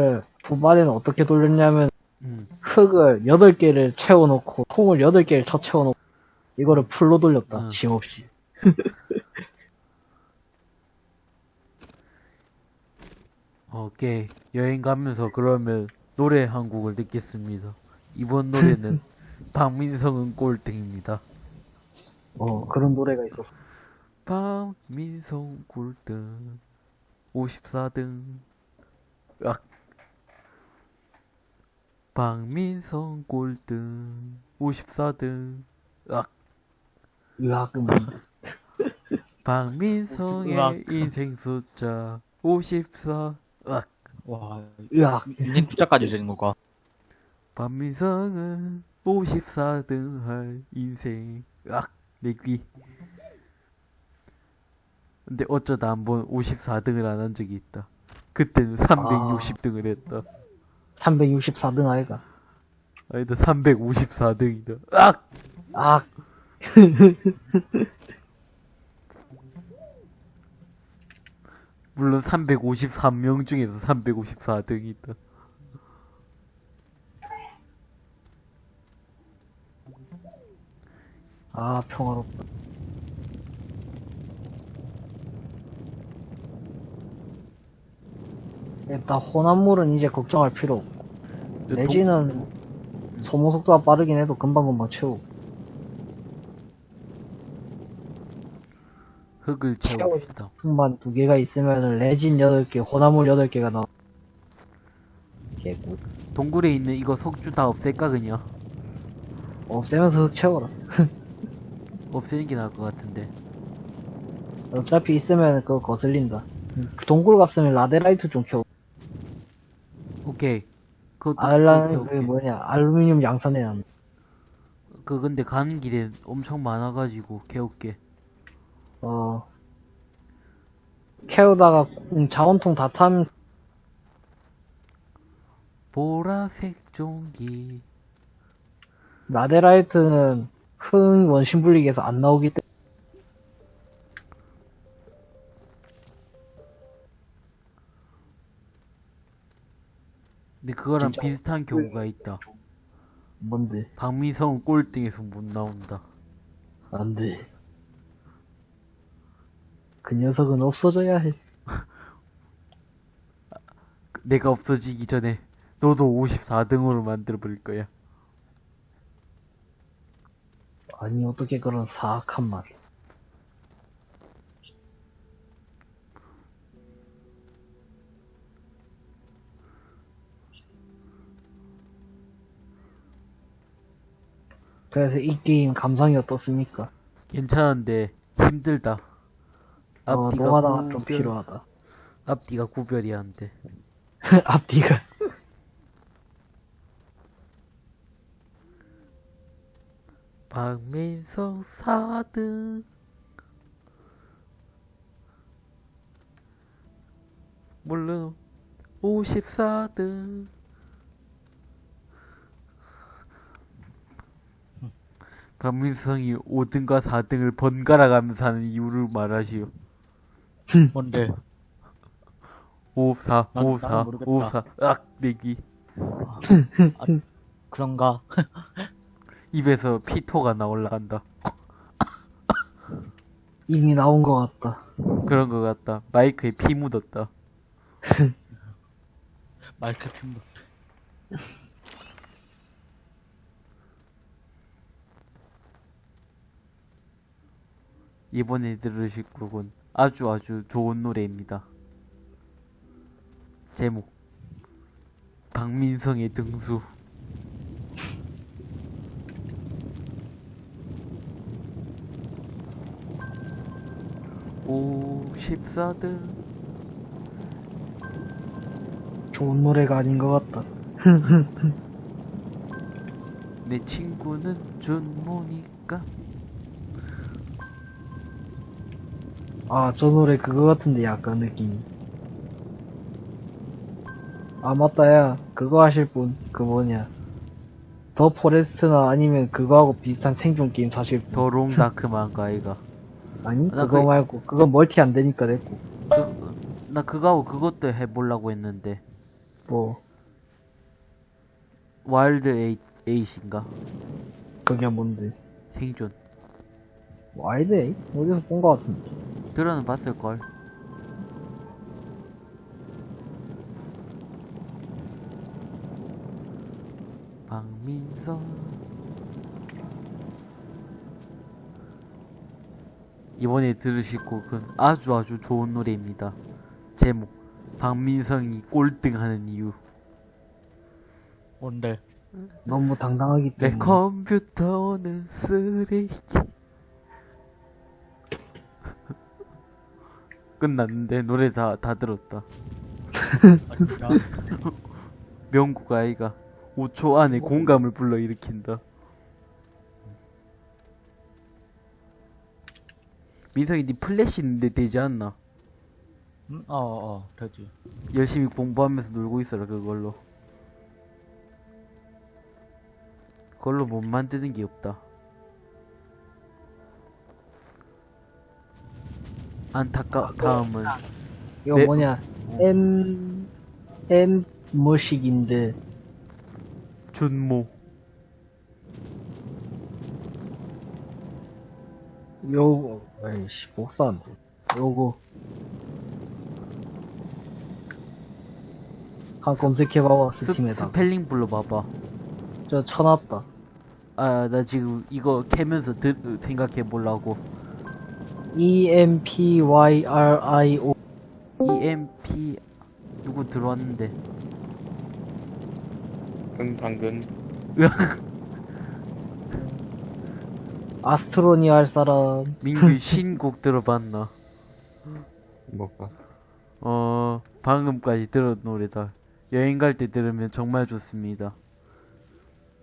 이거를 후반에는 어떻게 돌렸냐면 음. 흙을 8개를 채워놓고 통을 8개를 쳐 채워놓고 이거를 풀로 돌렸다 음. 힘없이 오케이. 여행 가면서 그러면 노래 한 곡을 듣겠습니다. 이번 노래는 박민성은 꼴등입니다. 어 그런 노래가 있었어 박민성 꼴등 54등 으악 박민성 꼴등 54등. 으악. 으악. 음. 박민성의 으악. 인생 숫자 54 으악. 와, 으악. 인생 투자까지 되는 거가. 박민성은 54등 할 인생. 으악. 내귀 근데 어쩌다 한 번 54등을 안 한 적이 있다. 그때는 360등을 했다 364등 아이가. 아니다 354등이다. 으악! 악. 물론 353명 중에서 354등이 있다. 아 평화롭다. 일단 호남물은 이제 걱정할 필요 없고 레지는 소모 속도가 빠르긴 해도 금방금방 채우고. 흙을 채웁시다. 흙만 두 개가 있으면 레진 8개 호남물 8개가 나와. 개꿀 동굴에 있는 이거 석주 다 없앨까 그냥 없애면서 흙 채워라. 없애는 게 나을 것 같은데. 어차피 있으면 그거 거슬린다. 동굴 갔으면 라데라이트 좀 켜고. 오케이 그것도 오케이, 그. 뭐냐 알루미늄 합니다 그 근데 가는 길에 엄청 많아가지고 개웃게. 어. 캐오다가 음, 자원통 다 타면 보라색 종기 라데라이트는 흙 원심 분리기에서 안 나오기 때문에 근데 그거랑 진짜 비슷한 경우가 있다. 뭔데? 박미성 꼴등에서 못 나온다. 안 돼. 그 녀석은 없어져야 해. 내가 없어지기 전에 너도 54등으로 만들어 버릴 거야. 아니 어떻게 그런 사악한 말 그래서 이 게임 감상이 어떻습니까? 괜찮은데 힘들다. 어, 앞뒤가 노가다가 좀 구별, 필요하다. 앞뒤가 구별이 안 돼. 앞뒤가. 박민성 4등. 물론 54등 박민성이 5등과 4등을 번갈아 가면서 하는 이유를 말하시오 뭔데? 54, 난- 54, 나는 모르겠다. 54, 으악, 내기. 아, 그런가? 입에서 피토가 나 올라간다. 이미 나온 것 같다 그런 것 같다. 마이크에 피 묻었다. 마이크 핀다. 이번에 들으실 곡은 아주 아주 좋은 노래입니다. 제목. 박민성의 등수. 오, 14등. 좋은 노래가 아닌 것 같다 내 친구는 준모니까. 아 저 노래 그거 같은데 약간 느낌이 아 맞다 야 그거 하실 분 그 뭐냐 The Forest나 아니면 그거하고 비슷한 생존 게임 사실 분 The Long Dark인가 아이가. 아니 나 그거 그- 말고 그거 멀티 안 되니까 됐고 그, 나 그거하고 그것도 해보려고 했는데 뭐, Wild 에이, Eight인가? 그게 뭔데? 생존. Wild Eight? 어디서 본 거 같은데. 들어는 봤을걸. 박민선. 이번에 들으실 곡은 아주 아주 좋은 노래입니다. 제목. 박민성이 꼴등하는 이유. 뭔데? 너무 당당하기 내 때문에. 컴퓨터는 쓰레기. 끝났는데 노래 다, 다 들었다. 아? 명국 아이가 5초 안에 공감을 불러일으킨다. 민성이 니 플래시 있는데 되지 않나? 응? 어, 어, 되지. 열심히 공부하면서 놀고 있어라 그걸로. 그걸로 못 만드는 게 없다. 안타까 다음은 이거 네. 뭐냐. M, M 뭐식인데. 준모. 요거, 에이씨, 복사 안 돼. 요거. 한 검색해봐봐, 스, 스팀에다가. 스펠링 불러봐봐. 저 쳐놨다. 아, 나 지금 이거 캐면서 드, 생각해 보려고. E E-M-P-Y-R-I-O. EMP 누구 들어왔는데? 응 당근 아스트로니 할 사람. 민규 신곡 들어봤나? 뭐가 어, 방금까지 들은 노래다. 여행 갈 때 들으면 정말 좋습니다.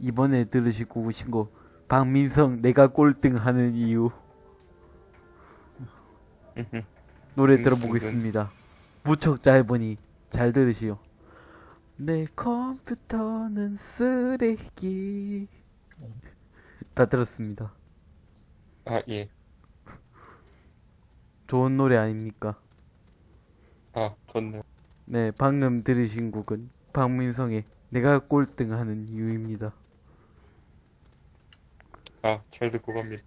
이번에 들으실 곡은 신곡 박민성 내가 꼴등하는 이유 노래 음, 들어보겠습니다. 무척 짧으니 잘 들으시오. 내 컴퓨터는 쓰레기. 다 들었습니다. 아 예 좋은 노래 아닙니까? 아 좋네 네, 방금 들으신 곡은 박민성의 내가 꼴등하는 이유입니다. 아 잘 듣고 갑니다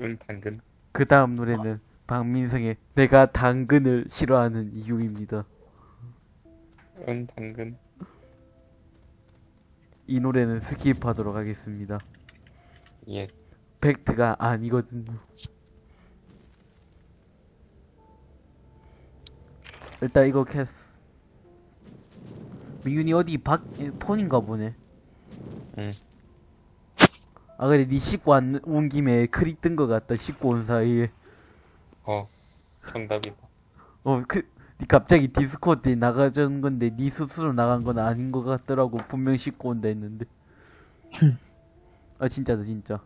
응 당근 그 다음 노래는 박민성의 내가 당근을 싫어하는 이유입니다. 응 당근 이 노래는 skip하도록 하겠습니다. 예 팩트가 아니거든요. 일단 이거 캐스. 민균이 어디 밖 에, 폰인가 보네. 응. 아 그래 니 씻고 안, 온 김에 크릭 뜬거 같다. 씻고 온 사이에. 어 정답이다 어, 그, 니 갑자기 디스코드에 나가자는 건데, 니 스스로 나간 건 아닌 것 같더라고. 분명 씻고 온다 했는데. 아, 진짜다, 진짜.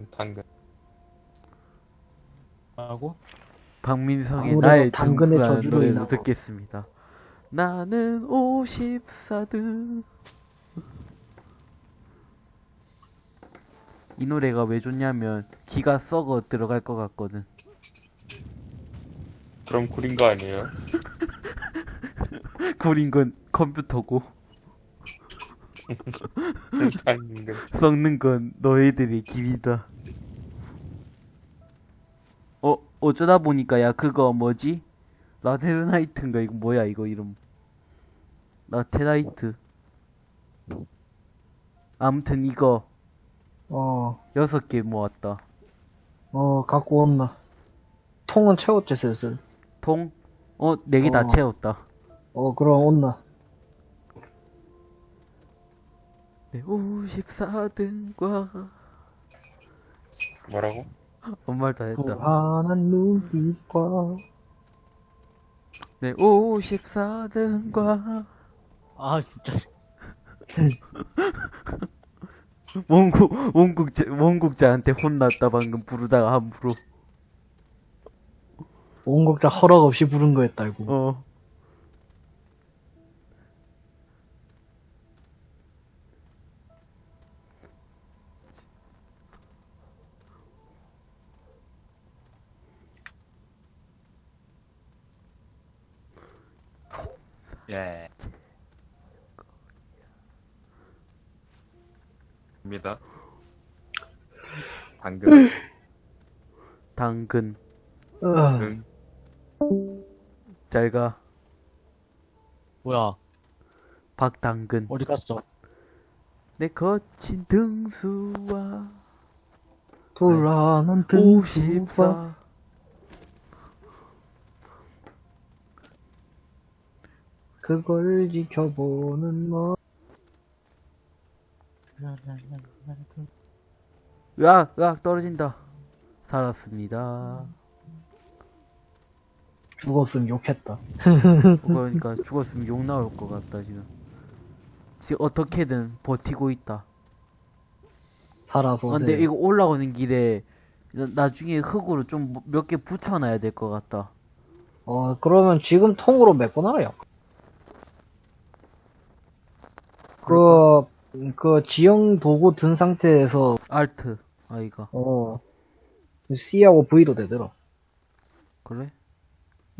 응, 당근 하고? 박민성의 나의 당근의 저주로. 듣겠습니다. 나는 54등. 이 노래가 왜 좋냐면, 기가 썩어 들어갈 것 같거든. 그럼 구린 거 아니에요? 구린 건 컴퓨터고, 썩는 건 너희들의 기이다. 어, 어쩌다 보니까 야 그거 뭐지? 라테르나이트인가 이거 뭐야 이거 이름? 라테나이트. 아무튼 이거 어, 여섯 개 모았다. 어, 갖고 온나. 통은 채웠지, 슬슬. 통? 어, 네 개다 어. 채웠다. 어, 그럼 온나. 네, 54등과 뭐라고? 아무 말다 했다. 불안한 눈빛과. 네, 54등과 아, 진짜. 원국 원국자 원국자한테 혼났다 방금 부르다가 함부로. 원곡자 허락 없이 부른 거였다, 이거. 어. 예. 입니다. 당근, 당근. 어, 응, 잘 가. 뭐야? 박당근. 어디 갔어? 내 거친 등수와 불안한 등수가 54. 그걸 지켜보는 너 으악, 으악, 떨어진다. 살았습니다. 죽었으면 욕했다. 그러니까 죽었으면 욕 나올 것 같다, 지금. 지금 어떻게든 버티고 있다. 살아서 아, 근데 이거 올라오는 길에 나- 나중에 흙으로 좀 몇 개 붙여놔야 될 것 같다. 어 그러면 지금 통으로 메꿔놔요. 그, 그 지형 도구 든 상태에서 알트, 아이가. 어 C하고 V도 되더라. 그래?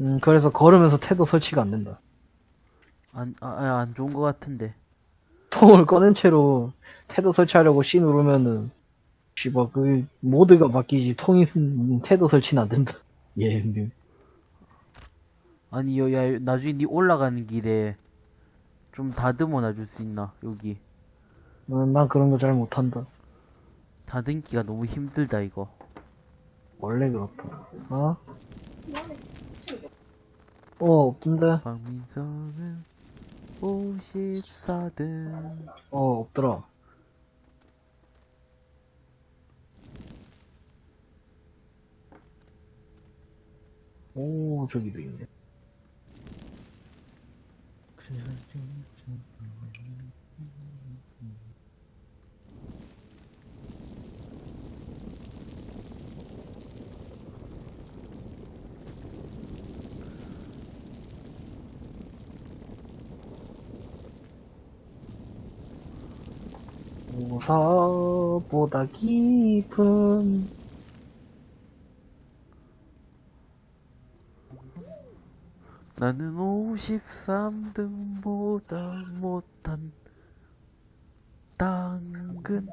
음 그래서 걸으면서 태도 설치가 안 된다. 안, 아, 아, 안 좋은 것 같은데. 통을 꺼낸 채로 태도 설치하려고 C 누르면은 씨발 그 모드가 바뀌지 통이 쓴 태도 설치는 안 된다. 예. 아니, 여, 야, 나중에 니 올라가는 길에 좀 다듬어 놔줄 수 있나, 여기. 어, 난 그런 거 잘 못한다. 다듬기가 너무 힘들다, 이거. 원래 그렇다. 어? 어, 없던데? 박민성은 54등. 어, 없더라. 오, 저기도 있네. 우사보다 깊은 나는 53등보다 못한 당근.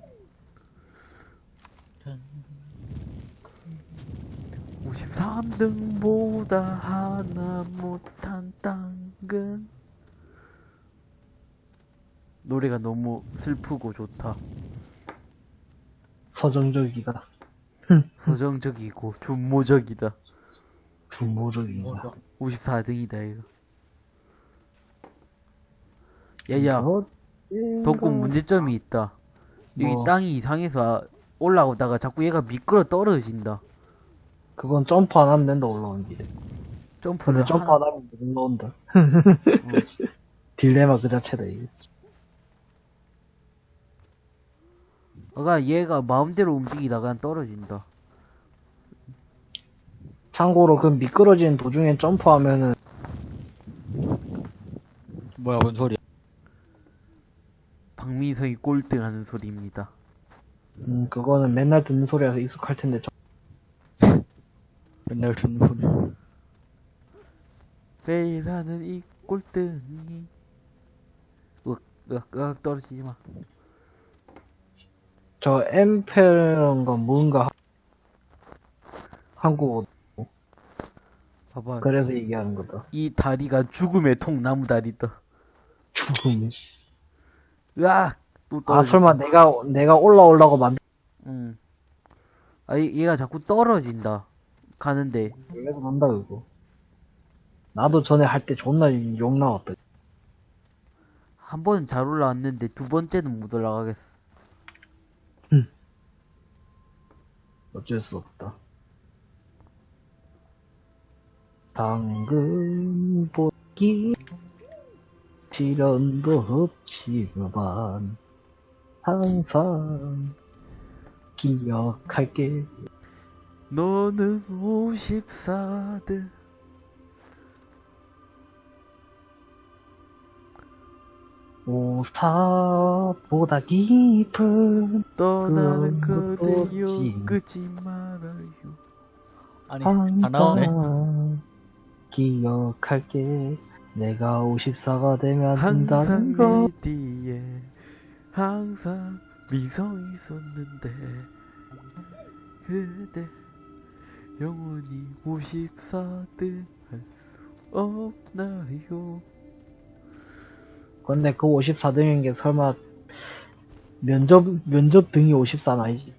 53등보다 하나 못한 당근. 노래가 너무 슬프고 좋다. 서정적이다. 서정적이고 준모적이다. 중모적이다. 뭐야? 54등이다 이거. 야야, 어, 덕구 문제점이 있다. 여기 뭐? 땅이 이상해서 올라오다가 자꾸 얘가 미끄러 떨어진다. 그건 점프 안 하면 된다, 올라오는 길에. 점프를 점프 하나- 안 하면 못 나온다. 딜레마 그 자체다, 이 게. 아가 얘가 마음대로 움직이다가 떨어진다. 참고로 그 미끄러지는 도중에 점프하면은 뭐야, 뭔 소리야? 박민성이 꼴등하는 소리입니다. 음, 그거는 맨날 듣는 소리라서 익숙할 텐데 좀 맨날 듣는 소리. 매일 하는 이 꼴등이 으악 으악 으악 떨어지지 마. 저 엠페런가 뭔가 하- 한국어 봐봐. 그래서 얘기하는 거다. 이 다리가 죽음의 통나무 다리다. 죽음. 씨. 으악 또아 떨어져. 설마 내가 내가 올라오려고 만든 응. 아 얘- 얘가 자꾸 떨어진다. 가는데 그래서 난다 그거. 나도 전에 할 때 존나 욕 나왔다. 한 번은 잘 올라왔는데 두 번째는 못 올라가겠어. 어쩔 수 없다. 당근 보기 시련도 없지만 항상 기억할게. 너는 54등. 오사보다 깊은 떠나는 그대여. 끄지 말아요. 아니, 안 나오네. 항상 기억할게. 내가 54가 되면 한다는 거. 내 뒤에 항상 미성이 있었는데 그대 영원히 54등 할 수 없나요? 근데 그 54등인 게 설마 면접, 면접 등이 54는 아니지?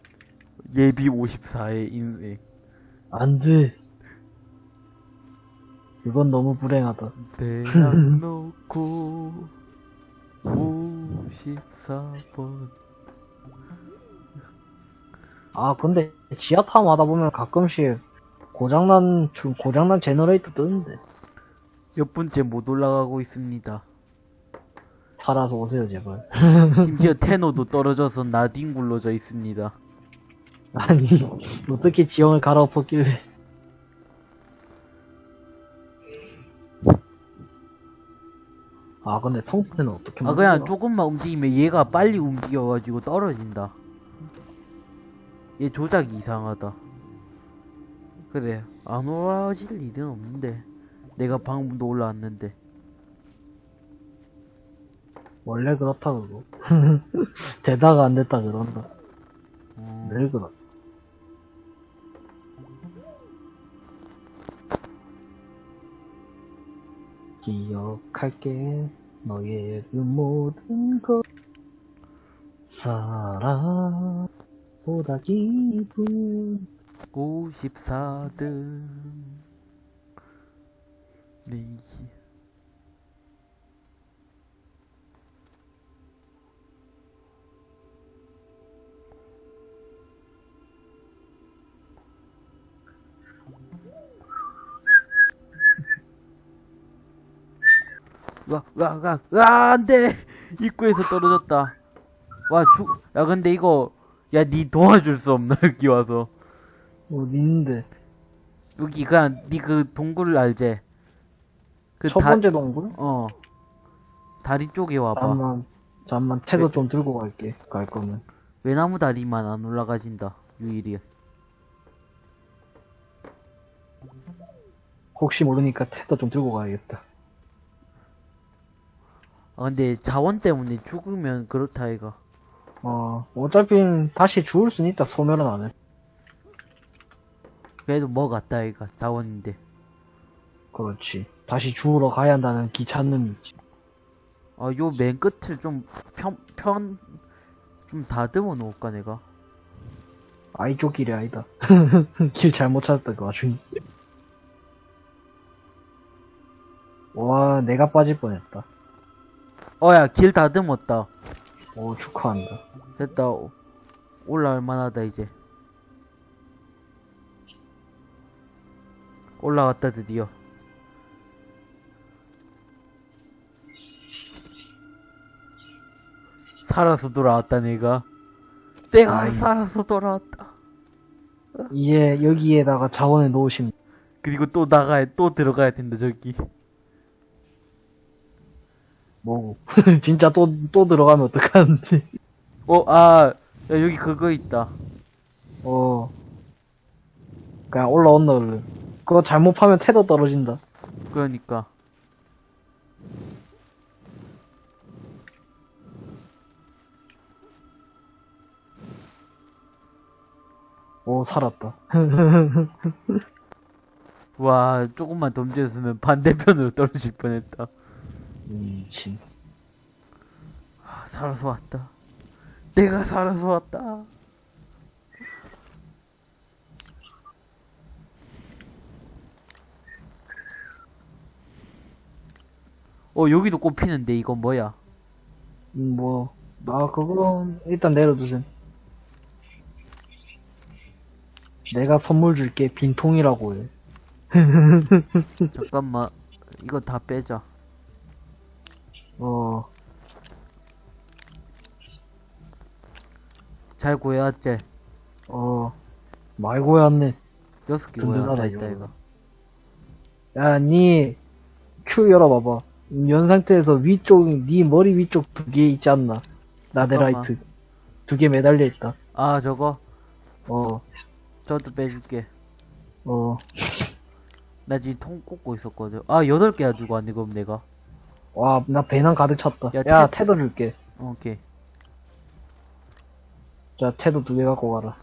예비 54의 인생 안 돼. 그건 너무 불행하다. 대학 놓고 54번 아, 근데 지하 타움 하다 보면 가끔씩 고장난, 좀 고장난 generator 뜨는데. 몇 분째 못 올라가고 있습니다. 살아서 오세요, 제발. 심지어 tether도 떨어져서 나뒹굴러져 있습니다. 아니, 어떻게 지형을 갈아엎었길래. 아, 근데 통스는 어떻게 아 그냥? 조금만 움직이면 얘가 빨리 움직여가지고 떨어진다. 얘 조작이 이상하다. 그래 안 올라질 일은 없는데 내가 방금도 올라왔는데 원래 그렇다, 그거. 되다가 안 됐다, 그런다. 어, 늘 그렇다. 기억할게, 너의 그 모든 것. 사랑보다 기쁜 54등 네 와, 와, 와, 와, 안 돼! 입구에서 떨어졌다. 와, 죽, 야, 근데 이거, 야, 니 도와줄 수 없나, 여기 와서. 어디 있는데? 여기 그냥 니 그 동굴 알제? 그 첫 다- 번째 동굴? 어 다리 쪽에 와봐 잠만, 잠만, 태도 좀 들고 갈게, 갈 거면. 외나무 다리만 안 올라가진다 유일이 혹시 모르니까 태도 좀 들고 가야겠다. 아 근데 자원 때문에 죽으면 그렇다 이가 어, 어차피 다시 죽을 수는 있다, 소멸은 안 해. 그래도 뭐 같다 이가 자원인데 그렇지. 다시 죽으러 가야 한다는 귀찮음이 있지. 아요 맨 끝을 좀 편 편 좀 다듬어 놓을까 내가 아, 이 쪽 길이 아니다. 길 잘못 찾았다, 그 와중에. 와, 내가 빠질 뻔했다. 어야 길 다듬었다. 오, 축하한다. 됐다. 오- 올라올 만하다 이제. 올라왔다 드디어. 살아서 돌아왔다 내가. 내가 아이. 살아서 돌아왔다. 이제 여기에다가 자원을 놓으시면, 그리고 또 나가야 또 들어가야 된다 저기 뭐고. 진짜 또, 또 들어가면 어떡하는데. 어아 야, 여기 그거 있다 어. 그냥 올라온다, 얼른. 그거 잘못 파면 태도 떨어진다. 그러니까 오, 살았다. 와 조금만 덤졌으면 반대편으로 떨어질 뻔했다 미친. 아, 살아서 왔다. 내가 살아서 왔다. 어, 여기도 꽃피는데, 이거 뭐야? 음, 뭐, 아, 그건, 일단 내려두세요. 내가 선물 줄게, 빈통이라고 해. 잠깐만, 이거 다 빼자. 어, 잘 구해왔지? 어, 말고야 왔네. 여섯 개 구해왔다, 있다, 이거. 이거. 야, 니, 큐 열어봐봐. 연 상태에서 위쪽, 니 머리 위쪽 두 개 있지 않나? 나데라이트. 두 개 매달려 있다. 아, 저거? 어, 저도 빼줄게. 어. 나 지금 통 꽂고 있었거든. 아, 여덟 개야 들고 왔네, 그럼 내가. 와, 나 배낭 가득 찼다. 야, 야, 태- 테더 줄게. 오케이. 자, 테더 두개 갖고 가라.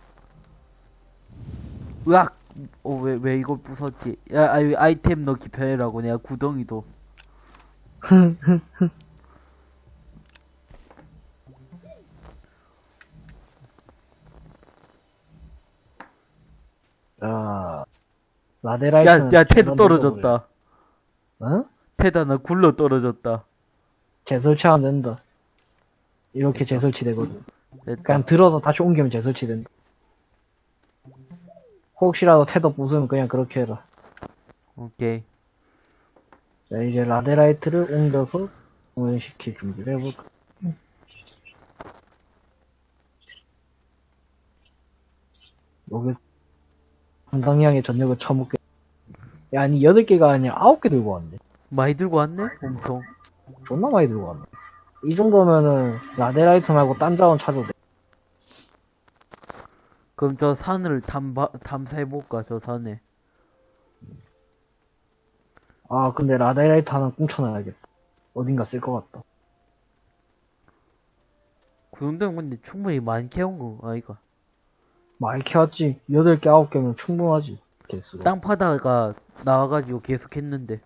으악! 어, 왜, 왜 이걸 부쉈지? 야, 아이, 아이템 넣기 편해라고 내가 구덩이도. 자, 야, 라데라이트는 야, 테드 전원 떨어졌다. 어? 테드 하나 굴러 떨어졌다. 재설치하면 된다. 이렇게 재설치 되거든. 됐다. 그냥 들어서 다시 옮기면 재설치 된다. 혹시라도 테더 부수면 그냥 그렇게 해라. 오케이. 자, 이제 라데라이트를 옮겨서 공연시킬 준비를 해볼까. 여기 한강양의 전력을 처먹게. 야, 아니, 8개가 아니라 9개 들고 왔네. 많이 들고 왔네? 엄청. 존나 많이 들고 왔네. 이 정도면은 laterite 말고 딴 자원 찾아도 돼. 그럼 저 산을 탐바, 탐사해볼까, 저 산에. 아, 근데 laterite 하나 꽁쳐놔야겠다. 어딘가 쓸 것 같다. 그 정도면 근데 충분히 많이 캐온 거, 아이가. 많이 캐왔지. 8개, 9개면 충분하지. 개수가. 땅 파다가 나와가지고 계속 했는데.